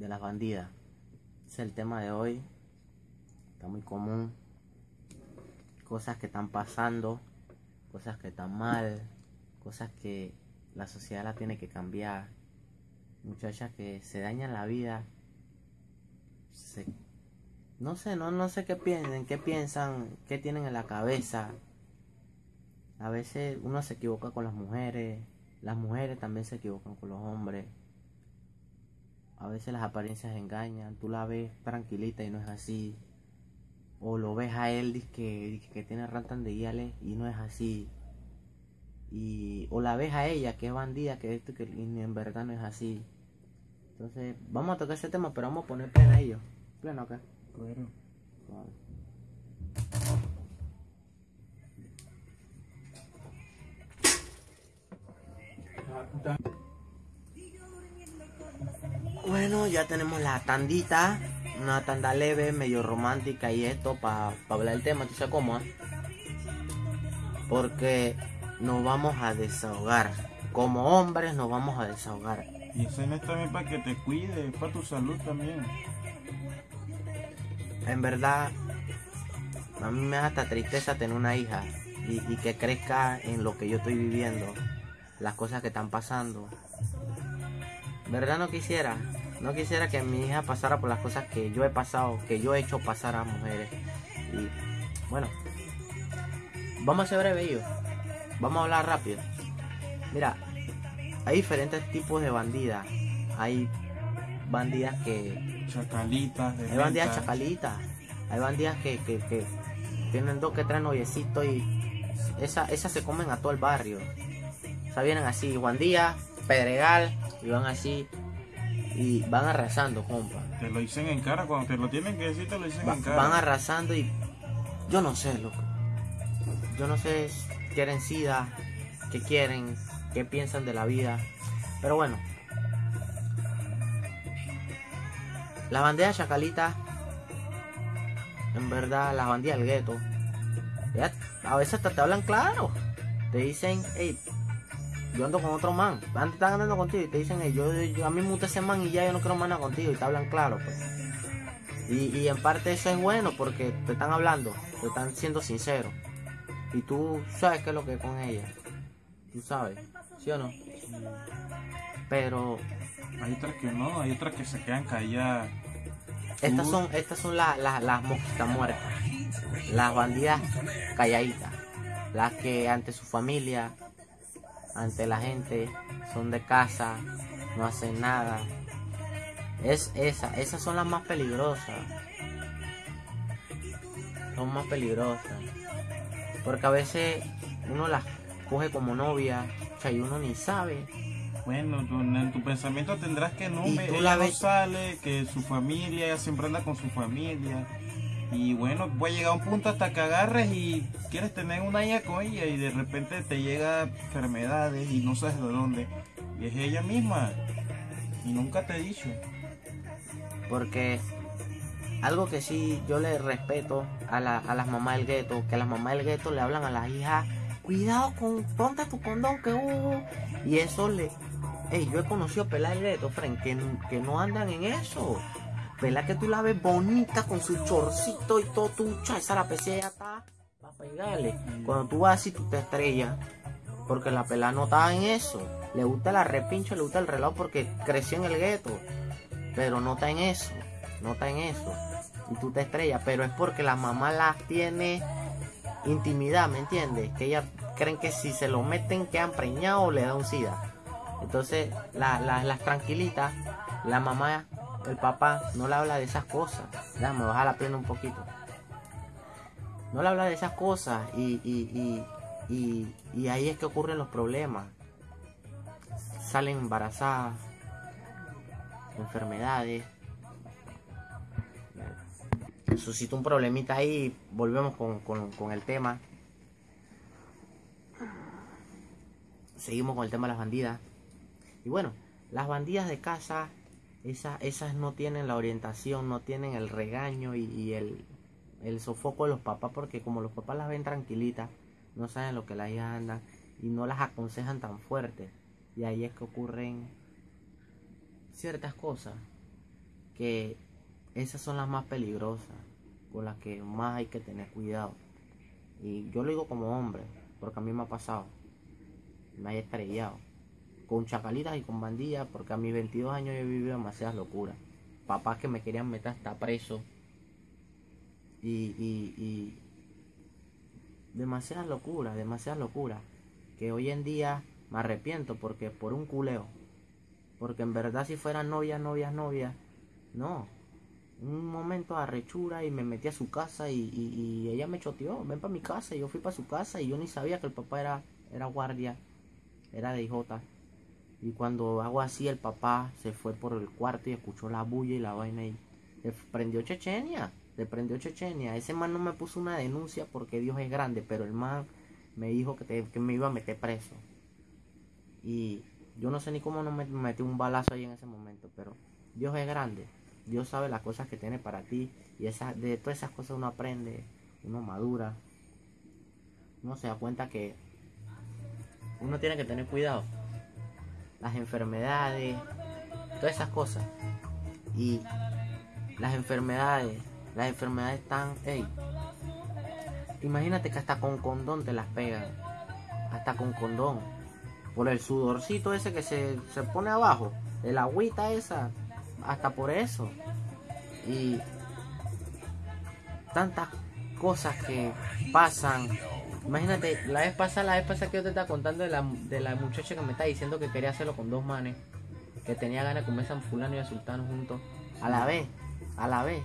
de las bandidas. Es el tema de hoy. Está muy común. Cosas que están pasando, cosas que están mal, cosas que la sociedad la tiene que cambiar. Muchachas que se dañan la vida. No sé, no, no sé qué piensan, qué piensan, qué tienen en la cabeza. A veces uno se equivoca con las mujeres, las mujeres también se equivocan con los hombres. A veces las apariencias engañan, tú la ves tranquilita y no es así. O lo ves a él dizque, que tiene rantan de guiales y no es así. Y, o la ves a ella que es bandida, que esto que y en verdad no es así. Entonces, vamos a tocar ese tema, pero vamos a poner plena a ellos. Pleno acá. Claro. Bueno, ya tenemos la tandita, una tanda leve, medio romántica y esto para hablar del tema, ¿tú sabes cómo? ah? Porque nos vamos a desahogar. Como hombres nos vamos a desahogar. Y ese no es también para que te cuide, para tu salud también. En verdad, a mí me da hasta tristeza tener una hija y, y que crezca en lo que yo estoy viviendo, las cosas que están pasando. ¿Verdad no quisiera? No quisiera que mi hija pasara por las cosas que yo he pasado, que yo he hecho pasar a mujeres. Y bueno, vamos a ser breve yo. Vamos a hablar rápido. Mira, hay diferentes tipos de bandidas. Hay bandidas que Chacalitas, de hay bandidas chacalitas. Hay bandidas que, que, que tienen dos que tres noviecitos y esa- esas se comen a todo el barrio. O sea, vienen así, Juan Díaz, Pedregal, y van así y van arrasando, compa. Te lo dicen en cara, cuando te lo tienen que decir, te lo dicen Va- en cara. van arrasando y yo no sé, loco. Yo no sé, si quieren sida, qué quieren, qué piensan de la vida. Pero bueno. Las banderas chacalitas, en verdad, las bandidas del gueto, a veces hasta te hablan claro. Te dicen, hey, yo ando con otro man. Antes están andando contigo y te dicen, hey, yo, yo- a mí me gusta ese man y ya yo no quiero más nada contigo. Y te hablan claro, pues. Y, y en parte eso es bueno porque te están hablando, te están siendo sinceros. Y tú sabes qué es lo que es con ella. Tú sabes, ¿sí o no? Pero Hay otras que no, hay otras que se quedan calladas. estas son, estas son la- la- las mosquitas muertas. Las bandidas calladitas. Las que ante su familia, ante la gente, son de casa, no hacen nada. Es esa, esas son las más peligrosas. Son más peligrosas. Porque a veces uno las coge como novia, o sea, y uno ni sabe. Bueno, tú- en tu pensamiento tendrás que no, Y me- tú ella la no ves- sale, que su familia, ella siempre anda con su familia. Y bueno, puede llegar a un punto hasta que agarres y quieres tener una hija con ella y de repente te llega enfermedades y no sabes de dónde. Y es ella misma. Y nunca te he dicho. Porque algo que sí yo le respeto a, la- a las mamás del gueto, que las mamás del gueto le hablan a las hijas, cuidado con, ponte tu condón que uh, y eso le... Ey, yo he conocido pelas del gueto, Fren, que, que no andan en eso. Pela que tú la ves bonita con su chorcito y todo tucha, esa la PC ya está para pegarle. Cuando tú vas así, tú te estrellas. Porque la pela no está en eso. Le gusta la repincho, le gusta el reloj porque creció en el gueto pero no está en eso, no está en eso. Y tú te estrellas, pero es porque la mamá las tiene intimidad, ¿me entiendes? Que ellas creen que si se lo meten quedan preñados o le da un sida. Entonces, la- la- las tranquilitas, la mamá, el papá, no le habla de esas cosas. Déjame bajar la pierna un poquito. No le habla de esas cosas y, y, y, y, y ahí es que ocurren los problemas. Salen embarazadas, enfermedades. Suscita un problemita ahí, volvemos con, con- con el tema. Seguimos con el tema de las bandidas. Y bueno, las bandidas de casa, esas, esas no tienen la orientación, no tienen el regaño y, el, el sofoco de los papás, porque como los papás las ven tranquilitas, no saben lo que las hijas andan y no las aconsejan tan fuerte. Y ahí es que ocurren ciertas cosas que esas son las más peligrosas, con las que más hay que tener cuidado. Y yo lo digo como hombre, porque a mí me ha pasado. Me he estrellado. Con chacalitas y con bandillas, porque a mis 22 años yo he vivido demasiadas locuras. Papás que me querían meter hasta preso. Y, y, y demasiadas locuras, demasiadas locuras. Que hoy en día me arrepiento porque por un culeo. Porque en verdad si fueran novias, novias, novias, no. Un momento de arrechura y me metí a su casa y, ella me choteó, ven para mi casa y yo fui para su casa y yo ni sabía que el papá era, era guardia, era de IJ. Y cuando hago así el papá se fue por el cuarto y escuchó la bulla y la vaina y le prendió Chechenia, le prendió Chechenia. Ese man no me puso una denuncia porque Dios es grande, pero el man me dijo que, que me iba a meter preso. Y yo no sé ni cómo no me metí un balazo ahí en ese momento, pero Dios es grande. Dios sabe las cosas que tiene para ti. Y esa, de todas esas cosas uno aprende, uno madura. Uno se da cuenta que uno tiene que tener cuidado. Las enfermedades, todas esas cosas. Y las enfermedades, las enfermedades están, hey, imagínate que hasta con condón te las pegan. Hasta con condón por el sudorcito ese que se, pone abajo, el agüita esa, hasta por eso. Y tantas cosas que pasan. Imagínate, la vez pasada, la vez pasada que yo te estaba contando de la, de la muchacha que me está diciendo que quería hacerlo con dos manes, que tenía ganas de comer a fulano y a sultano juntos, a la vez, a la vez.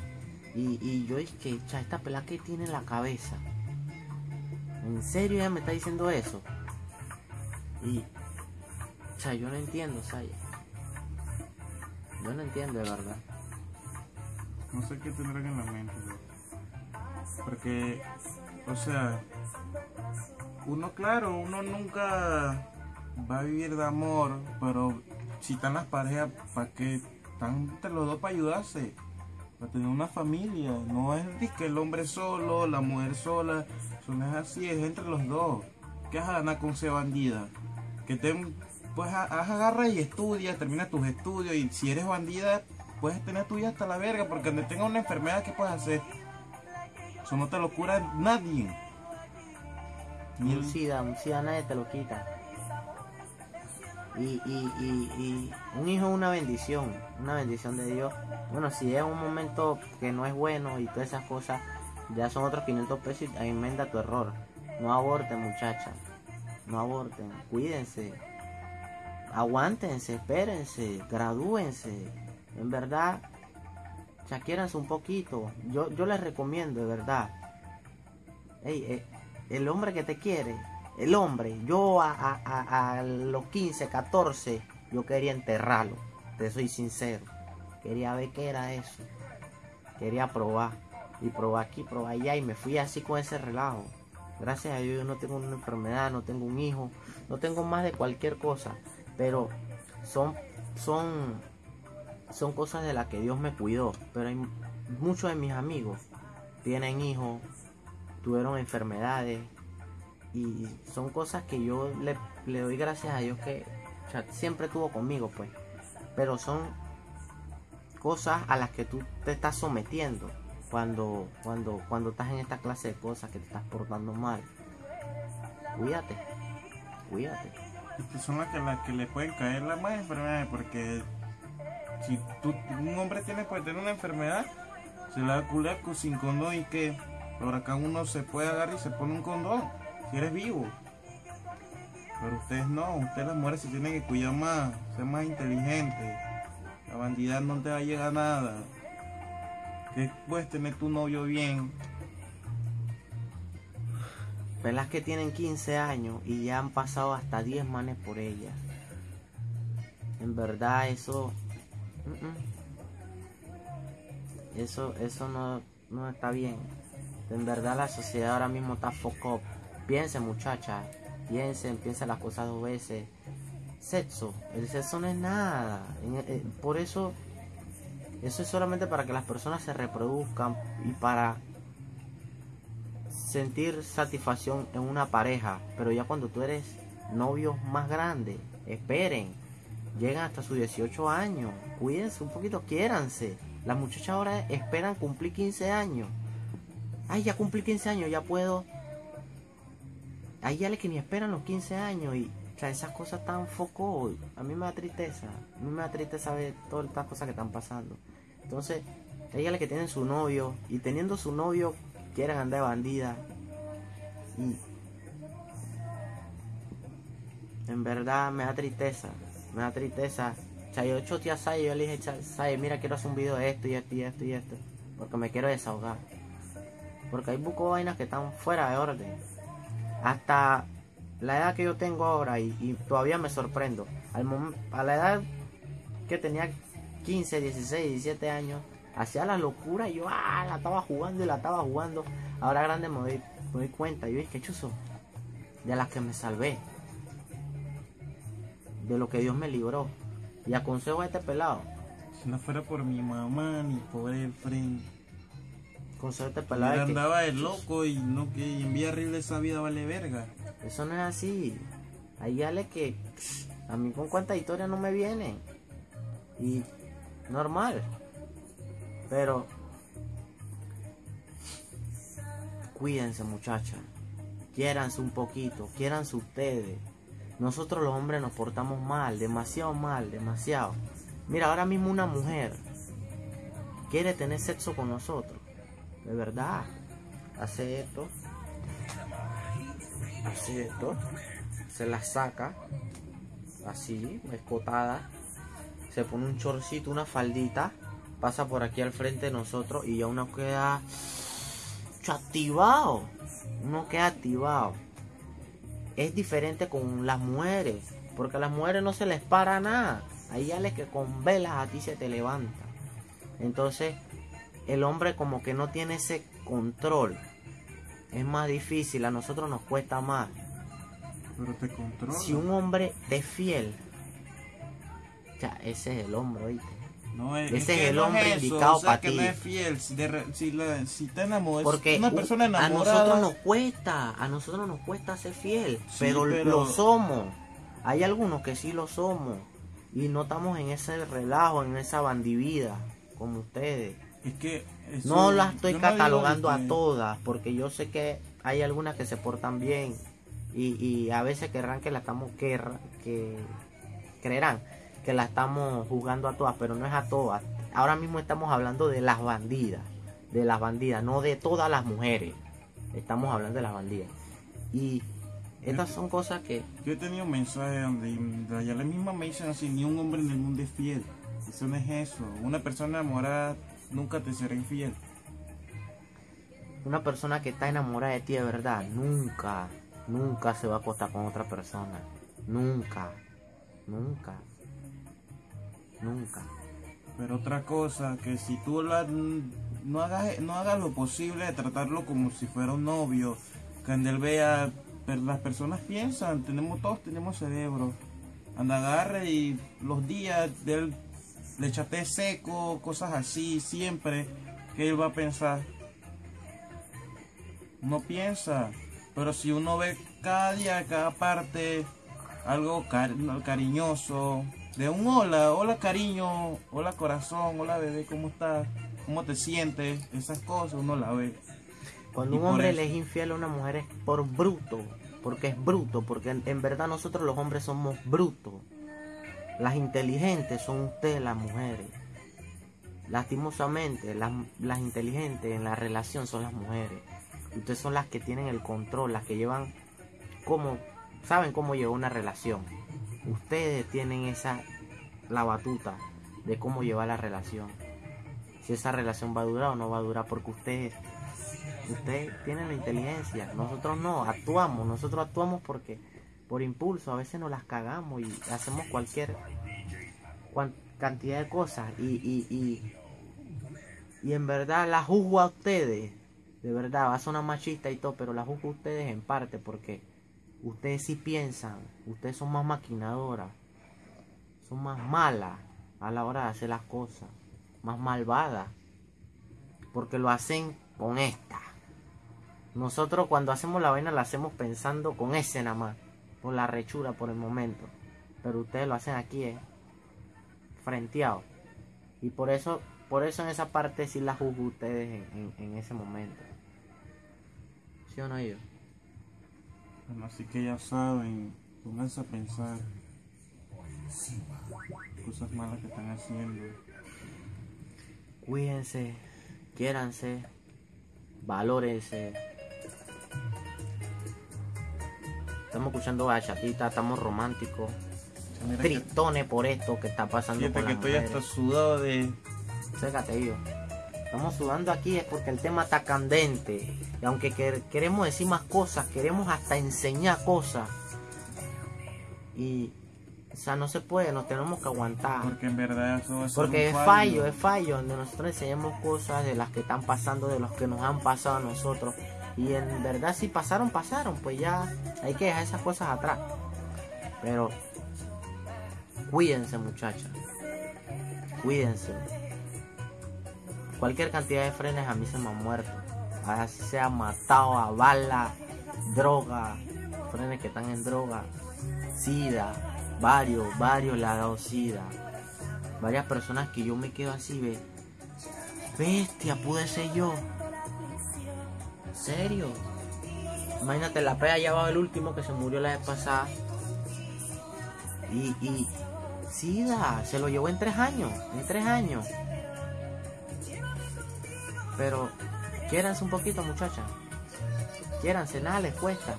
Y, y yo dije, que esta pela que tiene en la cabeza. ¿En serio ella me está diciendo eso? Y, sea, yo no entiendo, Saya. Yo no entiendo de verdad. No sé qué tendrán en la mente, Porque, o sea, uno, claro, uno nunca va a vivir de amor, pero si están las parejas, ¿para qué están entre los dos para ayudarse? Para tener una familia. No es que el hombre solo, la mujer sola. Eso no es así, es entre los dos. ¿Qué vas a con ser bandida? Que te pues agarra y estudia, termina tus estudios y si eres bandida, puedes tener tu vida hasta la verga, porque donde tenga una enfermedad, ¿qué puedes hacer? Eso no te lo cura nadie. Ni un SIDA, un SIDA nadie te lo quita. Y, y, y, un hijo es una bendición, una bendición de Dios. Bueno, si es un momento que no es bueno y todas esas cosas, ya son otros 500 pesos y enmenda tu error. No aborten, muchachas. No aborten. Cuídense aguántense, espérense, gradúense. En verdad, chaquéranse un poquito. Yo, yo les recomiendo, de verdad. Eh, el hombre que te quiere, el hombre, yo a, los 15, 14, yo quería enterrarlo. Te soy sincero. Quería ver qué era eso. Quería probar. Y probar aquí, probar allá. Y me fui así con ese relajo. Gracias a Dios yo no tengo una enfermedad, no tengo un hijo, no tengo más de cualquier cosa pero son, son, son cosas de las que Dios me cuidó. Pero hay muchos de mis amigos tienen hijos, tuvieron enfermedades y son cosas que yo le, doy gracias a Dios que siempre tuvo conmigo, pues. Pero son cosas a las que tú te estás sometiendo cuando, cuando, cuando estás en esta clase de cosas que te estás portando mal. Cuídate, cuídate son las que, las que le pueden caer las más enfermedades porque si tú, un hombre tiene puede tener una enfermedad se la da sin condón y que por acá uno se puede agarrar y se pone un condón si eres vivo. Pero ustedes no ustedes las mujeres se tienen que cuidar más ser más inteligentes la bandida no te va a llegar a nada. Que puedes tener tu novio bien. Pelas que tienen 15 años y ya han pasado hasta 10 manes por ellas. En verdad eso... Eso, eso no, no está bien. En verdad la sociedad ahora mismo está foco. Piensen muchachas, piensen, piensen las cosas dos veces. Sexo, el sexo no es nada. Eh, por eso, eso es solamente para que las personas se reproduzcan y para sentir satisfacción en una pareja, pero ya cuando tú eres novio más grande, esperen, llegan hasta sus 18 años. Cuídense un poquito, quiéranse. Las muchachas ahora esperan cumplir 15 años. Ay, ya cumplí 15 años, ya puedo. Hay ya que ni esperan los 15 años y o sea, esas cosas tan foco, a mí me da tristeza. A mí me da tristeza ver todas estas cosas que están pasando. Entonces, hay que tienen su novio y teniendo su novio quieren andar de bandida. Y en verdad me da tristeza, me da tristeza. Sea, yo a Sai, yo le dije, Sai, mira, quiero hacer un video de esto y esto y esto y esto. Porque me quiero desahogar. Porque hay buco vainas que están fuera de orden. Hasta la edad que yo tengo ahora y, todavía me sorprendo. Al a la edad que tenía 15, 16, 17 años, hacía la locura y yo ah, la estaba jugando y la estaba jugando. Ahora grande me doy, me doy cuenta, yo dije, chuzo, de las que me salvé, de lo que Dios me libró. Y aconsejo a este pelado. Si no fuera por mi mamá ni por el friend. Consejo a este pelado. andaba de loco y no que en horrible esa vida vale verga. Eso no es así. Hay ale que a mí con cuánta historia no me viene. Y normal. Pero cuídense muchachas. Quiéranse un poquito. Quiéranse ustedes. Nosotros los hombres nos portamos mal. Demasiado mal. Demasiado. Mira, ahora mismo una mujer quiere tener sexo con nosotros. De verdad. Hace esto así esto, se la saca, así, escotada, se pone un chorcito, una faldita, pasa por aquí al frente de nosotros y ya uno queda activado, uno queda activado. Es diferente con las mujeres, porque a las mujeres no se les para nada, ahí ya les que con velas a ti se te levanta. Entonces, el hombre como que no tiene ese control es más difícil, a nosotros nos cuesta más. Pero te controla. Si un hombre te es fiel, ya, ese es el hombre, ¿oíste? No, es, ese es, el hombre indicado para ti. no es fiel, si, si, si te enamoras, Porque una persona enamorada. A nosotros nos cuesta, a nosotros nos cuesta ser fiel, pero, lo somos. Hay algunos que sí lo somos y no estamos en ese relajo, en esa bandivida como ustedes. Es que no las estoy catalogando a todas, porque yo sé que hay algunas que se portan bien y, a veces querrán que la estamos que, que creerán que la estamos jugando a todas, pero no es a todas. Ahora mismo estamos hablando de las bandidas, de las bandidas, no de todas las mujeres. Estamos hablando de las bandidas. Y estas son cosas que... Yo he tenido mensajes donde ya la misma me dicen así, ni un hombre en el mundo es fiel. Eso no es eso. Una persona enamorada nunca te será infiel. Una persona que está enamorada de ti de verdad, nunca, nunca se va a acostar con otra persona. Nunca, nunca, nunca. Pero otra cosa, que si tú la, no, hagas, no hagas lo posible de tratarlo como si fuera un novio, que él vea, las personas piensan, tenemos todos tenemos cerebro. Anda, agarre y los días de él le echaste seco, cosas así, siempre, que él va a pensar. No piensa, pero si uno ve cada día, cada parte, algo cariñoso, de un hola, hola cariño, hola corazón, hola bebé, ¿cómo estás? ¿Cómo te sientes? Esas cosas uno la ve. Cuando un hombre le es infiel a una mujer es por bruto, porque es bruto, porque en verdad nosotros los hombres somos brutos. Las inteligentes son ustedes las mujeres. Lastimosamente, las, inteligentes en la relación son las mujeres. Ustedes son las que tienen el control, las que llevan cómo, saben cómo llevar una relación. Ustedes tienen esa, la batuta de cómo llevar la relación. Si esa relación va a durar o no va a durar, porque ustedes, ustedes tienen la inteligencia. Nosotros no, actuamos, nosotros actuamos porque por impulso, a veces nos las cagamos y hacemos cualquier cantidad de cosas y, y, y, y en verdad la juzgo a ustedes, de verdad, va a sonar machista y todo, pero la juzgo a ustedes en parte porque ustedes sí piensan, ustedes son más maquinadoras, son más malas a la hora de hacer las cosas, más malvadas, porque lo hacen con esta. Nosotros cuando hacemos la vaina la hacemos pensando con ese nada más por la rechura por el momento. Pero ustedes lo hacen aquí, ¿eh? frenteado. Y por eso, por eso en esa parte sí la juzgo ustedes en ese momento. ¿Sí o no yo? Bueno, así que ya saben, pónganse a pensar cosas malas que están haciendo. Cuídense, quiéranse, valórense. Estamos escuchando bachatita, estamos románticos, Mira que, tristones por esto que está pasando fíjate con que las estoy hasta sudado de... Sécate yo. Estamos sudando aquí es porque el tema está candente. Y aunque quer- queremos decir más cosas, queremos hasta enseñar cosas. Y, o sea, no se puede, nos tenemos que aguantar. Porque en verdad eso ser Porque un es fallo, es fallo, donde nosotros enseñamos cosas de las que están pasando, de los que nos han pasado a nosotros. Y en verdad si pasaron, pasaron, pues ya hay que dejar esas cosas atrás. Pero cuídense muchachas, cuídense. Cualquier cantidad de frenes a mí se me han muerto. Así sea matado a bala, droga, frenes que están en droga, sida, varios, varios le ha dado sida varias personas que yo me quedo así, ve. Bestia, pude ser yo. ¿En serio? Imagínate, la pea va el último que se murió la vez pasada. Y, y, SIDA, se lo llevó en tres años, en tres años. Pero, quiéranse un poquito, muchachas. Quiéranse, nada les cuesta.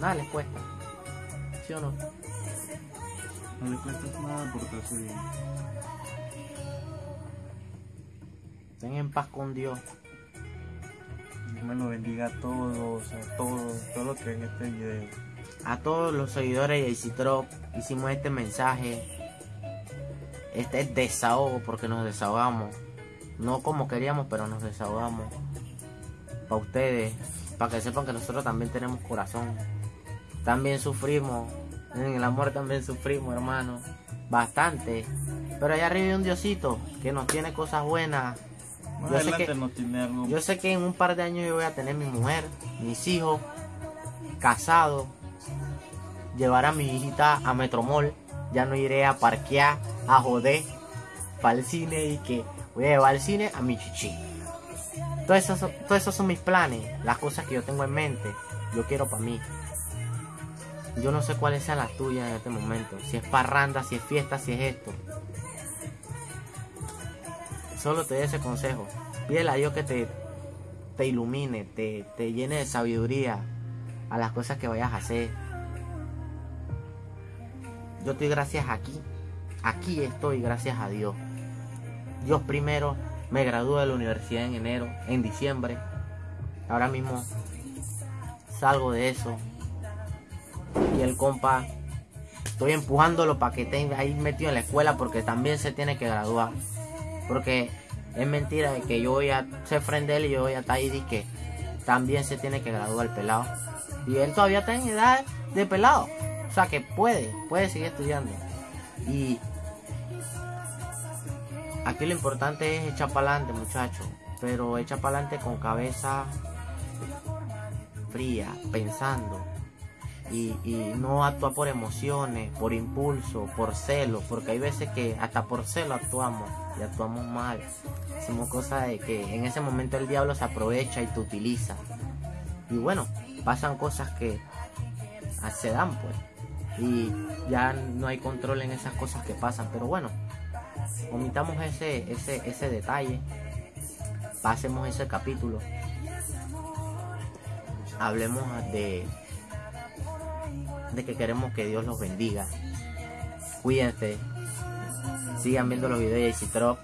Nada les cuesta. ¿Sí o no? No le cuesta nada portarse bien. Estén en paz con Dios. Dios me lo bendiga a todos, a todos, todo lo que en este video. a todos los seguidores de Citrop hicimos este mensaje. Este es desahogo porque nos desahogamos. No como queríamos, pero nos desahogamos. Para ustedes, para que sepan que nosotros también tenemos corazón. También sufrimos. En el amor también sufrimos, hermano. Bastante. Pero allá arriba hay un Diosito que nos tiene cosas buenas. Más Yo sé que- no tiene algo. Yo sé que en un par de años yo voy a tener mi mujer, mis hijos, casado, llevar a mi hijita a Metromol, ya no iré a parquear, a joder, para el cine y que voy a llevar al cine a mi chichi. Todos esos, son- todos esos son mis planes, las cosas que yo tengo en mente, yo quiero para mí. Yo no sé cuáles sean las tuyas en este momento, si es parranda, si es fiesta, si es esto. Solo te doy ese consejo. Pídele a Dios que te, te ilumine, te, te llene de sabiduría a las cosas que vayas a hacer. Yo estoy gracias aquí. Aquí estoy gracias a Dios. Dios primero me gradué de la universidad en enero, en diciembre. Ahora mismo salgo de eso. Y el compa, estoy empujándolo para que esté ahí metido en la escuela porque también se tiene que graduar. Porque es mentira que yo voy a ser friend de él y yo voy a estar ahí que también se tiene que graduar el pelado. Y él todavía está en edad de pelado. O sea que puede, puede seguir estudiando. Y aquí lo importante es echar para adelante, muchachos. Pero echar para adelante con cabeza fría, pensando. Y, y no actuar por emociones, por impulso, por celo, porque hay veces que hasta por celo actuamos y actuamos mal. Hacemos cosas de que en ese momento el diablo se aprovecha y te utiliza. Y bueno, pasan cosas que se dan pues. Y ya no hay control en esas cosas que pasan. Pero bueno, omitamos ese, ese, ese detalle. Pasemos ese capítulo. Hablemos de, de que queremos que Dios los bendiga. Cuídense. Sigan viendo los videos de Citrop.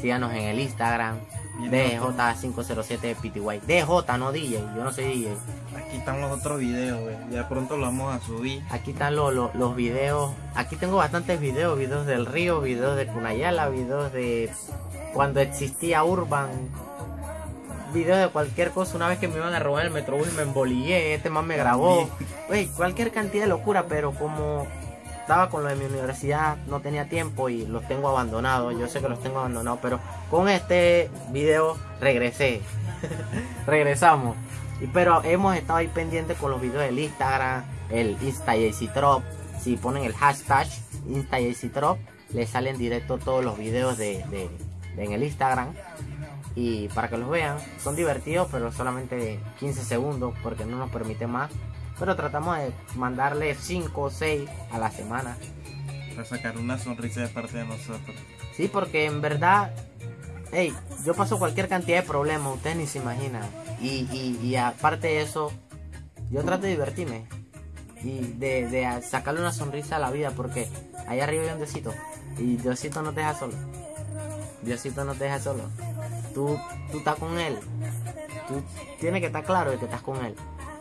Síganos en el Instagram. DJ507 PTY. DJ, no DJ. Yo no soy DJ. Aquí están los otros videos, güey. Ya pronto los vamos a subir. Aquí están lo- lo- los videos. Aquí tengo bastantes videos. Videos del río, videos de Cunayala, videos de cuando existía Urban. Videos de cualquier cosa. Una vez que me iban a robar el metrobús me embolillé. Este man me grabó. Wey, cualquier cantidad de locura, pero como estaba con lo de mi universidad, no tenía tiempo y los tengo abandonados. Yo sé que los tengo abandonados, pero con este video regresé. Regresamos. Y, pero hemos estado ahí pendientes con los videos del Instagram, el Insta Trop. Si ponen el hashtag Insta Trop, le salen directo todos los videos de, de- de- en el Instagram. Y para que los vean, son divertidos, pero solamente 15 segundos porque no nos permite más. Pero tratamos de mandarle 5 o 6 a la semana. Para sacar una sonrisa de parte de nosotros. Sí, porque en verdad, hey, yo paso cualquier cantidad de problemas, ustedes ni se imaginan. Y, y, y aparte de eso, yo trato de divertirme y de, de sacarle una sonrisa a la vida, porque allá arriba hay un Diosito y Diosito no te deja solo. Diosito no te deja solo. Tú, tú estás con Él. Tú tienes que estar claro de que estás con Él,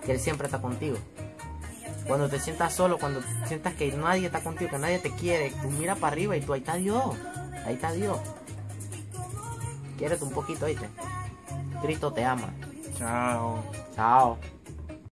que Él siempre está contigo. Cuando te sientas solo, cuando sientas que nadie está contigo, que nadie te quiere, tú mira para arriba y tú ahí está Dios. Ahí está Dios. Quiérete un poquito, ¿oíste? Cristo te ama. Chao. Chao.